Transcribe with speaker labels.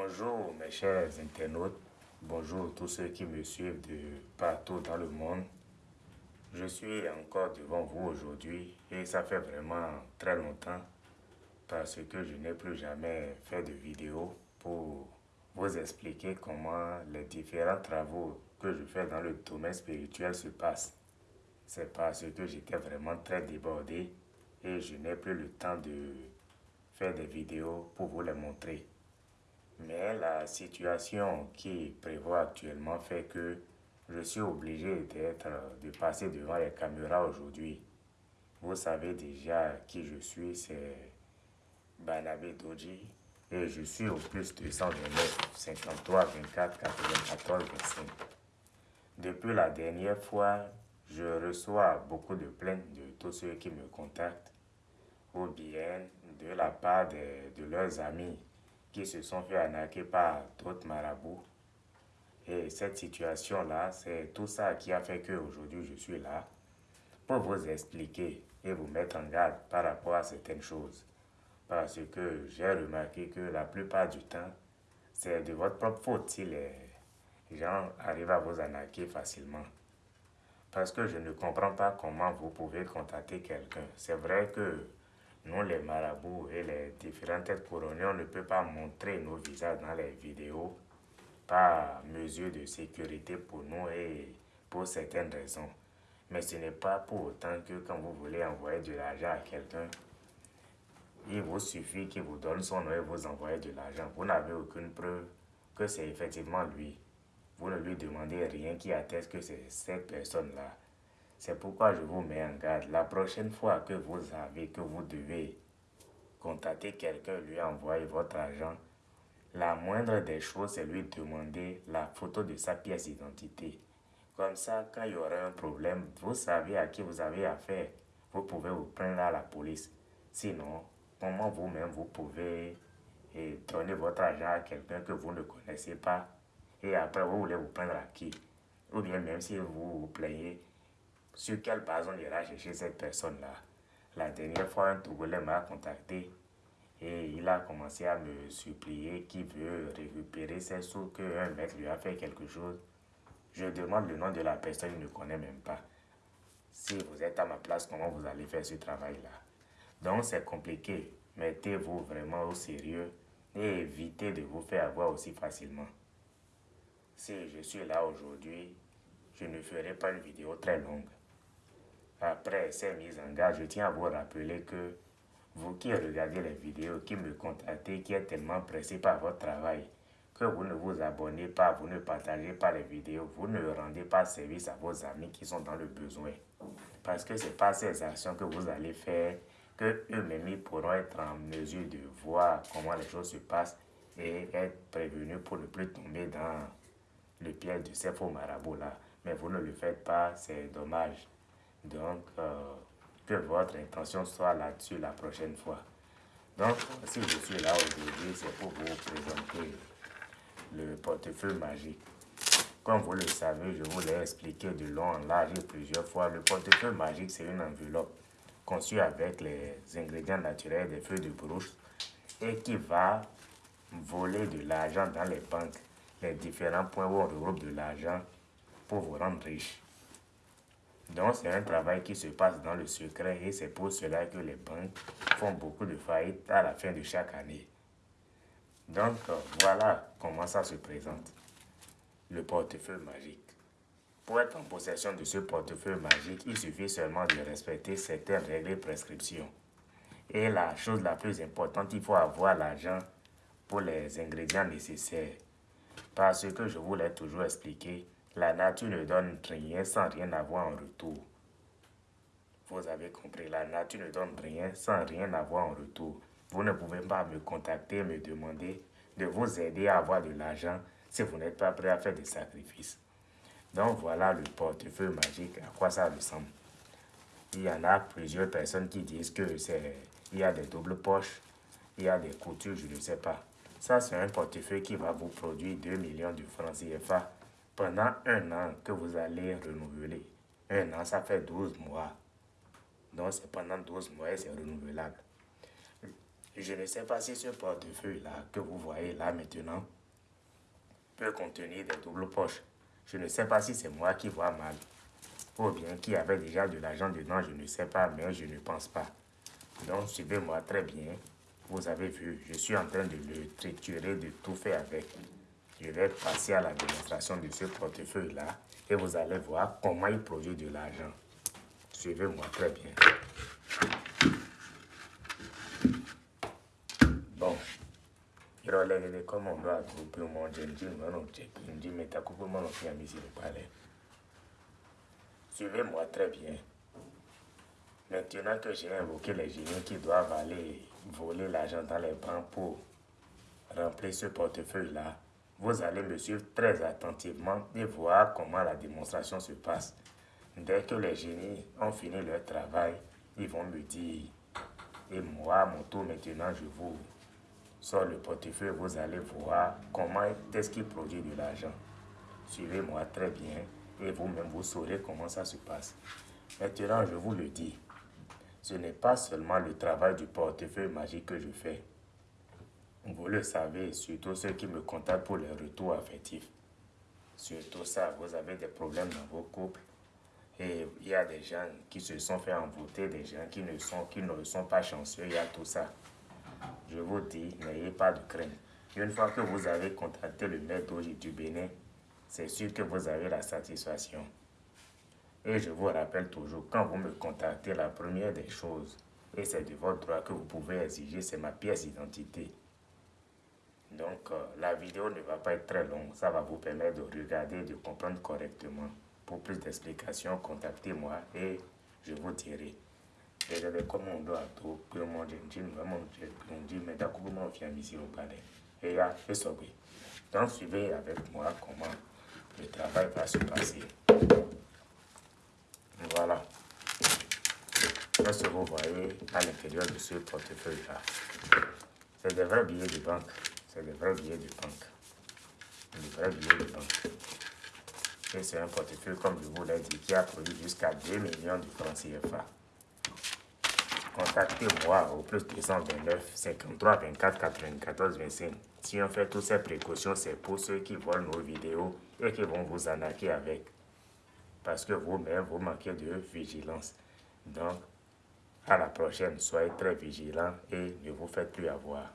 Speaker 1: Bonjour mes chers internautes, bonjour tous ceux qui me suivent de partout dans le monde. Je suis encore devant vous aujourd'hui et ça fait vraiment très longtemps parce que je n'ai plus jamais fait de vidéo pour vous expliquer comment les différents travaux que je fais dans le domaine spirituel se passent. C'est parce que j'étais vraiment très débordé et je n'ai plus le temps de faire des vidéos pour vous les montrer. Mais la situation qui prévoit actuellement fait que je suis obligé d'être, de passer devant les caméras aujourd'hui. Vous savez déjà qui je suis, c'est Banabé Doji. Et je suis au plus de 129, 53, 24, 94, 25. Depuis la dernière fois, je reçois beaucoup de plaintes de tous ceux qui me contactent ou bien de la part de, de leurs amis qui se sont fait arnaquer par d'autres marabouts. Et cette situation-là, c'est tout ça qui a fait qu'aujourd'hui je suis là pour vous expliquer et vous mettre en garde par rapport à certaines choses. Parce que j'ai remarqué que la plupart du temps, c'est de votre propre faute si les gens arrivent à vous arnaquer facilement. Parce que je ne comprends pas comment vous pouvez contacter quelqu'un. C'est vrai que nous, les marabouts et les différentes têtes couronnées, on ne peut pas montrer nos visages dans les vidéos par mesure de sécurité pour nous et pour certaines raisons. Mais ce n'est pas pour autant que quand vous voulez envoyer de l'argent à quelqu'un, il vous suffit qu'il vous donne son nom et vous envoyez de l'argent. Vous n'avez aucune preuve que c'est effectivement lui. Vous ne lui demandez rien qui atteste que c'est cette personne-là. C'est pourquoi je vous mets en garde. La prochaine fois que vous avez, que vous devez contacter quelqu'un, lui envoyer votre argent, la moindre des choses, c'est lui demander la photo de sa pièce d'identité. Comme ça, quand il y aura un problème, vous savez à qui vous avez affaire. Vous pouvez vous prendre à la police. Sinon, comment vous-même vous pouvez eh, donner votre argent à quelqu'un que vous ne connaissez pas? Et après vous voulez vous prendre à qui? Ou bien même si vous vous plaignez, sur quelle base on ira chercher cette personne-là La dernière fois, un Togolais m'a contacté et il a commencé à me supplier qu'il veut récupérer ses sous, qu'un mec lui a fait quelque chose. Je demande le nom de la personne, il ne connaît même pas. Si vous êtes à ma place, comment vous allez faire ce travail-là? Donc c'est compliqué. Mettez-vous vraiment au sérieux et évitez de vous faire avoir aussi facilement. Si je suis là aujourd'hui, je ne ferai pas une vidéo très longue. Après ces mises en garde, je tiens à vous rappeler que vous qui regardez les vidéos, qui me contactez, qui êtes tellement pressé par votre travail, que vous ne vous abonnez pas, vous ne partagez pas les vidéos, vous ne rendez pas service à vos amis qui sont dans le besoin. Parce que ce n'est pas ces actions que vous allez faire que eux-mêmes pourront être en mesure de voir comment les choses se passent et être prévenus pour ne plus tomber dans le piège de ces faux marabouts-là. Mais vous ne le faites pas, c'est dommage. Donc, euh, que votre intention soit là-dessus la prochaine fois. Donc, si je suis là aujourd'hui, c'est pour vous présenter le portefeuille magique. Comme vous le savez, je vous l'ai expliqué de long en large plusieurs fois. Le portefeuille magique, c'est une enveloppe conçue avec les ingrédients naturels des feuilles de brousse et qui va voler de l'argent dans les banques, les différents points où on regroupe de l'argent pour vous rendre riche. Donc, c'est un travail qui se passe dans le secret et c'est pour cela que les banques font beaucoup de faillites à la fin de chaque année. Donc, voilà comment ça se présente. Le portefeuille magique. Pour être en possession de ce portefeuille magique, il suffit seulement de respecter certaines règles et prescriptions. Et la chose la plus importante, il faut avoir l'argent pour les ingrédients nécessaires. Parce que je vous l'ai toujours expliqué, la nature ne donne rien sans rien avoir en retour. Vous avez compris, la nature ne donne rien sans rien avoir en retour. Vous ne pouvez pas me contacter, me demander de vous aider à avoir de l'argent si vous n'êtes pas prêt à faire des sacrifices. Donc voilà le portefeuille magique, à quoi ça ressemble. Il y en a plusieurs personnes qui disent que il y a des doubles poches, il y a des coutures, je ne sais pas. Ça, c'est un portefeuille qui va vous produire 2 millions de francs CFA pendant un an que vous allez renouveler. Un an, ça fait 12 mois. Donc, c'est pendant 12 mois et c'est renouvelable. Je ne sais pas si ce portefeuille-là que vous voyez là maintenant peut contenir des doubles poches. Je ne sais pas si c'est moi qui vois mal ou bien qui avait déjà de l'argent dedans, je ne sais pas, mais je ne pense pas. Donc, suivez-moi très bien. Vous avez vu, je suis en train de le triturer, de tout faire avec. Je vais passer à la démonstration de ce portefeuille-là et vous allez voir comment il produit de l'argent. Suivez-moi très bien. Bon. irolelele comme on doit couper mon. Suivez-moi très bien. Maintenant que j'ai invoqué les génies qui doivent aller voler l'argent dans les banques pour remplir ce portefeuille-là, vous allez me suivre très attentivement et voir comment la démonstration se passe. Dès que les génies ont fini leur travail, ils vont me dire, et moi, mon tour maintenant, je vous sors le portefeuille, vous allez voir comment est-ce qu'il produit de l'argent. Suivez-moi très bien et vous-même vous saurez comment ça se passe. Maintenant, je vous le dis, ce n'est pas seulement le travail du portefeuille magique que je fais. Vous le savez, surtout ceux qui me contactent pour les retours affectifs. Surtout ça, vous avez des problèmes dans vos couples. Et il y a des gens qui se sont fait envoûter, des gens qui ne sont, qui ne sont pas chanceux, il y a tout ça. Je vous dis, n'ayez pas de crainte. Une fois que vous avez contacté le maître du Bénin, c'est sûr que vous avez la satisfaction. Et je vous rappelle toujours, quand vous me contactez, la première des choses, et c'est de votre droit que vous pouvez exiger, c'est ma pièce d'identité. Donc, euh, la vidéo ne va pas être très longue. Ça va vous permettre de regarder et de comprendre correctement. Pour plus d'explications, contactez-moi et je vous dirai. Et vraiment, on dit, mais d'accord, comment on vient ici au palais. Et là, c'est Donc, suivez avec moi comment le travail va se passer. Voilà. Ce que vous voyez à l'intérieur de ce portefeuille-là, c'est des vrais billets de banque. C'est des vrais billets de banque. Des vrais billets de banque. Et c'est un portefeuille, comme je vous l'ai dit, qui a produit jusqu'à 2 millions de francs CFA. Contactez-moi au plus 229 53 24 94 25. Si on fait toutes ces précautions, c'est pour ceux qui voient nos vidéos et qui vont vous arnaquer avec. Parce que vous-même, vous manquez de vigilance. Donc, à la prochaine, soyez très vigilants et ne vous faites plus avoir.